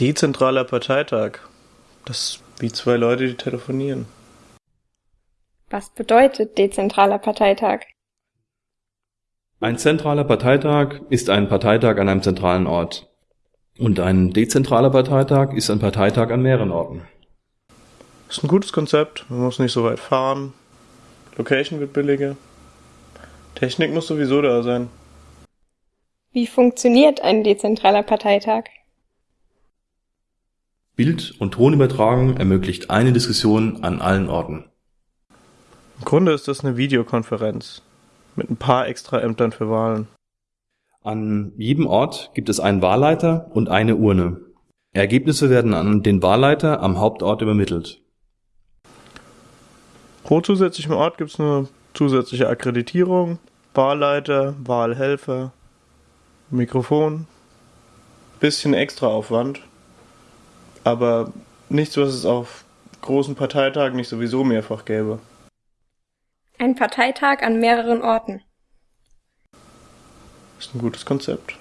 Dezentraler Parteitag. Das ist wie zwei Leute, die telefonieren. Was bedeutet dezentraler Parteitag? Ein zentraler Parteitag ist ein Parteitag an einem zentralen Ort. Und ein dezentraler Parteitag ist ein Parteitag an mehreren Orten. Das ist ein gutes Konzept. Man muss nicht so weit fahren. Location wird billiger. Technik muss sowieso da sein. Wie funktioniert ein dezentraler Parteitag? Bild- und Tonübertragung ermöglicht eine Diskussion an allen Orten. Im Grunde ist das eine Videokonferenz mit ein paar extra Ämtern für Wahlen. An jedem Ort gibt es einen Wahlleiter und eine Urne. Ergebnisse werden an den Wahlleiter am Hauptort übermittelt. Pro zusätzlichem Ort gibt es eine zusätzliche Akkreditierung, Wahlleiter, Wahlhelfer, Mikrofon, bisschen extra Aufwand, aber nichts, was es auf großen Parteitagen nicht sowieso mehrfach gäbe. Ein Parteitag an mehreren Orten. Ist ein gutes Konzept.